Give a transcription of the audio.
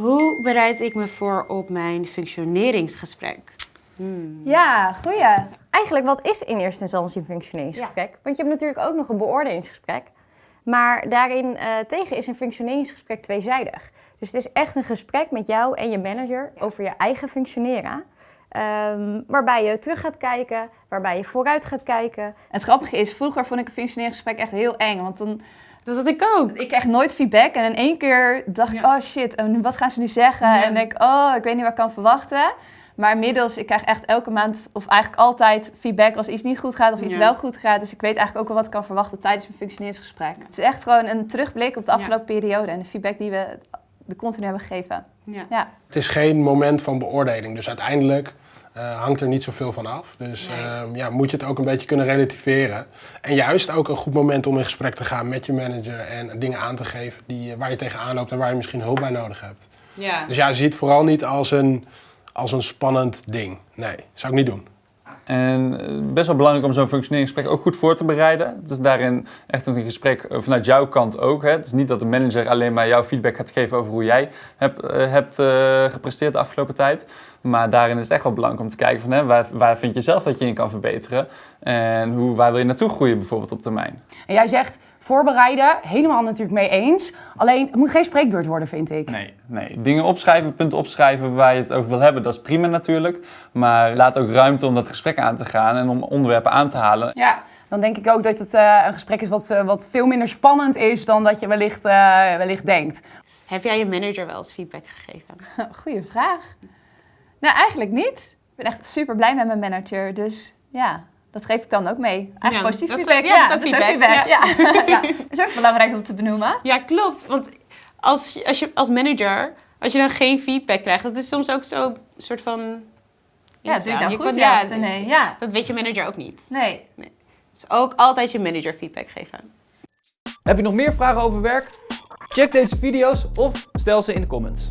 Hoe bereid ik me voor op mijn functioneringsgesprek? Ja, goeie. Eigenlijk, wat is in eerste instantie een functioneringsgesprek? Want je hebt natuurlijk ook nog een beoordelingsgesprek. Maar daarin eh, tegen is een functioneringsgesprek tweezijdig. Dus het is echt een gesprek met jou en je manager over je eigen functioneren. Ehm, waarbij je terug gaat kijken, waarbij je vooruit gaat kijken. Het grappige is, vroeger vond ik een functioneringsgesprek echt heel eng. Want dan, Dat had ik ook. ik kreeg nooit feedback. En in één keer dacht ik, Ja. oh shit, en wat gaan ze nu zeggen? Ja. En denk ik, oh, ik weet niet wat ik kan verwachten. Maar inmiddels, ik krijg echt elke maand, of eigenlijk altijd, feedback als iets niet goed gaat of iets Ja. wel goed gaat. Dus ik weet eigenlijk ook wel wat ik kan verwachten tijdens mijn functioneringsgesprek. Het is echt gewoon een terugblik op de afgelopen periode en de feedback die we de continu hebben gegeven. Ja. Ja. Het is geen moment van beoordeling, dus uiteindelijk eh, hangt er niet zoveel van af. Dus Nee. ehm, ja, moet je het ook een beetje kunnen relativeren. En juist ook een goed moment om in gesprek te gaan met je manager en dingen aan te geven die, eh, waar je tegenaan loopt en waar je misschien hulp bij nodig hebt. Ja. Dus ja, zie het vooral niet als een, als een spannend ding. Nee, zou ik niet doen. En eh, best wel belangrijk om zo'n functioneringsgesprek ook goed voor te bereiden. Het is daarin echt een gesprek eh, vanuit jouw kant ook. Hè. Het is niet dat de manager alleen maar jouw feedback gaat geven over hoe jij hebt, eh, hebt eh, gepresteerd de afgelopen tijd. Maar daarin is het echt wel belangrijk om te kijken van hè, waar, waar vind je zelf dat je in kan verbeteren. En hoe, waar wil je naartoe groeien bijvoorbeeld op termijn. En jij zegt voorbereiden, helemaal natuurlijk mee eens. Alleen, het moet geen spreekbeurt worden, vind ik. Nee, nee. Dingen opschrijven, punten opschrijven waar je het over wil hebben, dat is prima natuurlijk. Maar laat ook ruimte om dat gesprek aan te gaan en om onderwerpen aan te halen. Ja, dan denk ik ook dat het eh, een gesprek is wat, eh, wat veel minder spannend is dan dat je wellicht, eh, wellicht denkt. Heb jij je manager wel eens feedback gegeven? Goeie vraag. Nou, eigenlijk niet. Ik ben echt super blij met mijn manager. Dus ja, dat geef ik dan ook mee. Eigenlijk Ja, positief dat- feedback. ja, dat is ook feedback, Ja. Ja. Dat is ook belangrijk om te benoemen. Ja, klopt. Want als, als je als manager, als je dan geen feedback krijgt, dat is soms ook zo soort van. Ja, doe ik nou Je goed? kan- Ja, nee. Ja. Dat weet je manager ook niet. Nee. Dus ook altijd je manager feedback geven. Heb je nog meer vragen over werk? Check deze video's of stel ze in de comments.